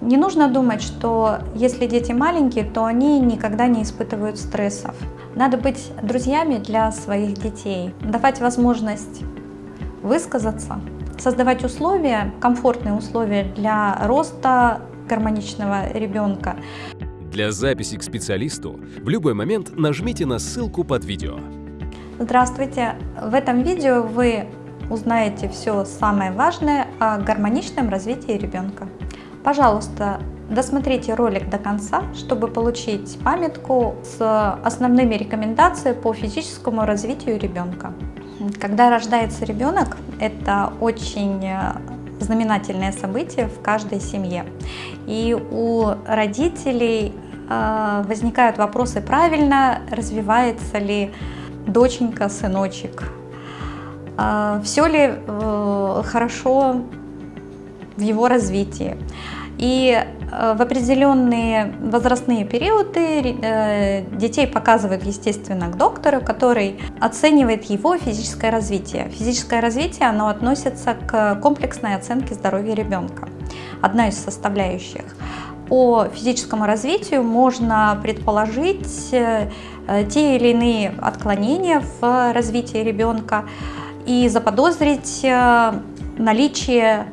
Не нужно думать, что если дети маленькие, то они никогда не испытывают стрессов. Надо быть друзьями для своих детей, давать возможность высказаться, создавать условия, комфортные условия для роста гармоничного ребенка. Для записи к специалисту в любой момент нажмите на ссылку под видео. Здравствуйте! В этом видео вы узнаете все самое важное о гармоничном развитии ребенка. Пожалуйста, досмотрите ролик до конца, чтобы получить памятку с основными рекомендациями по физическому развитию ребенка. Когда рождается ребенок, это очень знаменательное событие в каждой семье. И у родителей э, возникают вопросы, правильно развивается ли доченька, сыночек, э, все ли э, хорошо в его развитии. И э, в определенные возрастные периоды э, детей показывают, естественно, к доктору, который оценивает его физическое развитие. Физическое развитие, оно относится к комплексной оценке здоровья ребенка. Одна из составляющих. По физическому развитию можно предположить э, те или иные отклонения в развитии ребенка и заподозрить наличие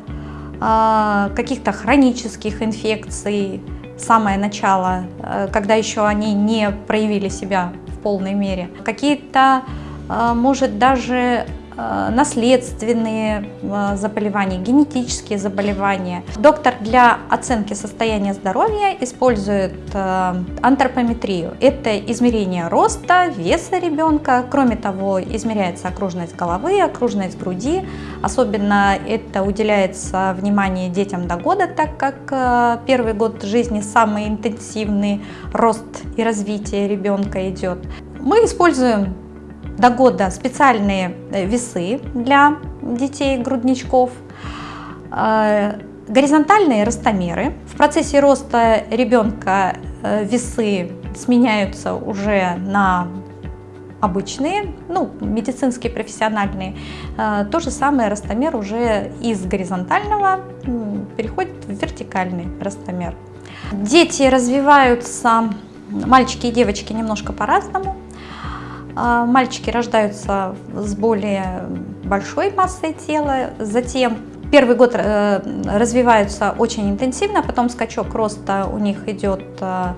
каких-то хронических инфекций, самое начало, э, когда еще они не проявили себя в полной мере. Какие-то, а, может, даже Э, наследственные э, заболевания, генетические заболевания. Доктор для оценки состояния здоровья использует э, антропометрию. Это измерение роста, веса ребенка. Кроме того, измеряется окружность головы, окружность груди. Особенно это уделяется внимание детям до года, так как первый год жизни самый интенсивный рост и развитие ребенка идет. Мы используем до года специальные э, весы для детей-грудничков, э, горизонтальные ростомеры. В процессе роста ребенка э, весы сменяются уже на обычные, ну, медицинские, профессиональные. То же самое ростомер уже из горизонтального переходит в вертикальный ростомер. Дети развиваются, мальчики и девочки, немножко по-разному. А, мальчики рождаются с более большой массой тела, затем первый год э, развиваются очень интенсивно, потом скачок роста у них идет э,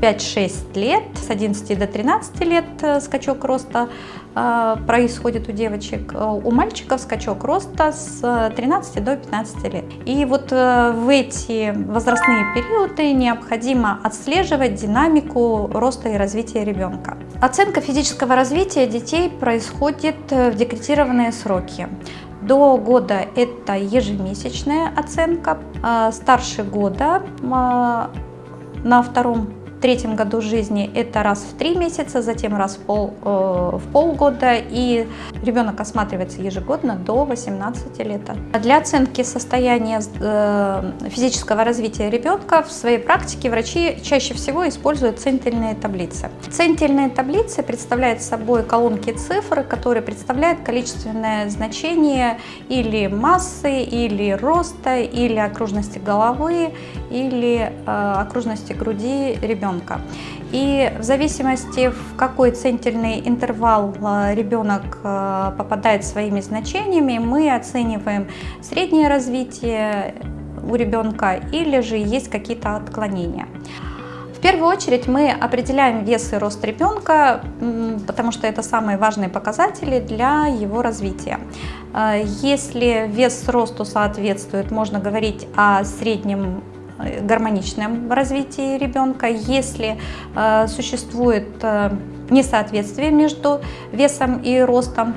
5-6 лет, с 11 до 13 лет э, скачок роста э, происходит у девочек, э, у мальчиков скачок роста с 13 до 15 лет. И вот в эти возрастные периоды необходимо отслеживать динамику роста и развития ребенка. Оценка физического развития детей происходит в декретированные сроки. До года это ежемесячная оценка, старше года на втором третьем году жизни это раз в три месяца, затем раз в, пол, э, в полгода, и ребенок осматривается ежегодно до 18 лет. Для оценки состояния э, физического развития ребенка в своей практике врачи чаще всего используют центильные таблицы. Центильные таблицы представляют собой колонки цифр, которые представляют количественное значение или массы, или роста, или окружности головы, или э, окружности груди ребенка ребенка. И в зависимости, в какой центильный интервал э, ребенок э, попадает своими значениями, мы оцениваем среднее развитие у ребенка или же есть какие-то отклонения. В первую очередь мы определяем вес и рост ребенка, потому что это самые важные показатели для его развития. Э, если вес росту соответствует, можно говорить о среднем гармоничном развитии ребенка. Если э, существует э, несоответствие между весом и ростом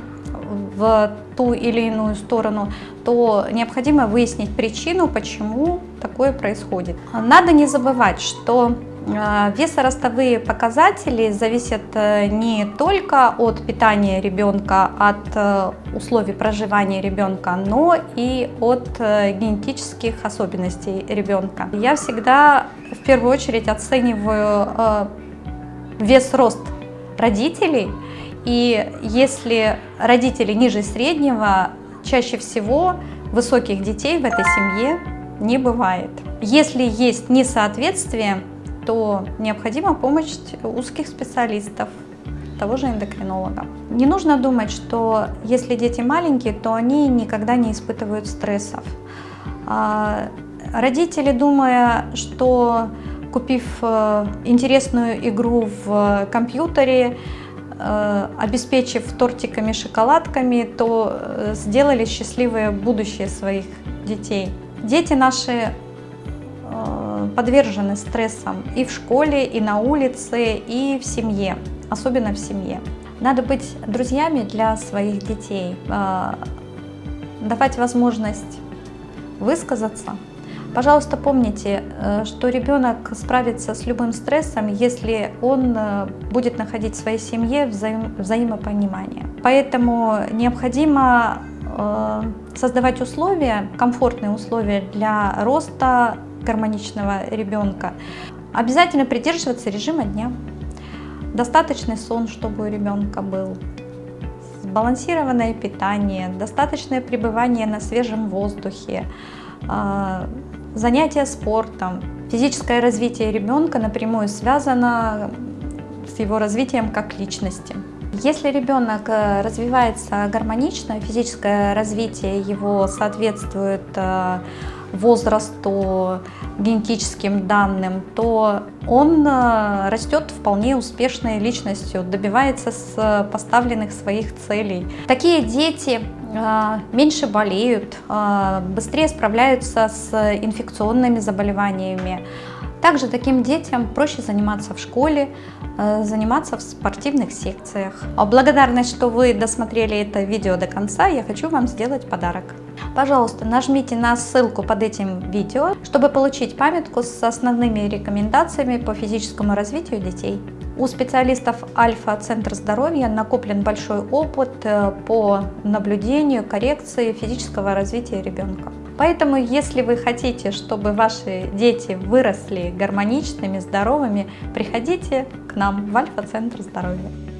в ту или иную сторону, то необходимо выяснить причину, почему такое происходит. Надо не забывать, что весоростовые показатели зависят э, не только от питания ребенка, от э, условий проживания ребенка, но и от э, генетических особенностей ребенка. Я всегда в первую очередь оцениваю вес-рост родителей, и если родители ниже среднего, чаще всего высоких детей в этой семье не бывает. Если есть несоответствие, то необходима помощь узких специалистов, того же эндокринолога. Не нужно думать, что если дети маленькие, то они никогда не испытывают стрессов. А, родители, думая, что купив э, интересную игру в компьютере, э, обеспечив тортиками, шоколадками, то э, сделали счастливое будущее своих детей. Дети наши подвержены стрессам и в школе, и на улице, и в семье особенно в семье. Надо быть друзьями для своих детей, а, давать возможность высказаться. Пожалуйста, помните, э, что ребенок справится с любым стрессом, если он э, будет находить в своей семье взаим взаимопонимание. Поэтому необходимо э, создавать условия, комфортные условия для роста гармоничного ребенка. Обязательно придерживаться режима дня достаточный сон, чтобы у ребенка был, сбалансированное питание, достаточное пребывание на свежем воздухе, а, занятия спортом. Физическое развитие ребенка напрямую связано с его развитием как личности. Если ребенок э, развивается гармонично, физическое развитие его соответствует э, возрасту, генетическим данным, то он э, растет вполне успешной личностью, добивается с поставленных своих целей. Такие дети э, меньше болеют, э, быстрее справляются с инфекционными заболеваниями. Также таким детям проще заниматься в школе, заниматься в спортивных секциях. Благодарность, что вы досмотрели это видео до конца, я хочу вам сделать подарок. Пожалуйста, нажмите на ссылку под этим видео, чтобы получить памятку с основными рекомендациями по физическому развитию детей. У специалистов Альфа-Центр здоровья накоплен большой опыт э, по наблюдению, коррекции физического развития ребенка. Поэтому, если вы хотите, чтобы ваши дети выросли гармоничными, здоровыми, приходите к нам в Альфа-Центр здоровья.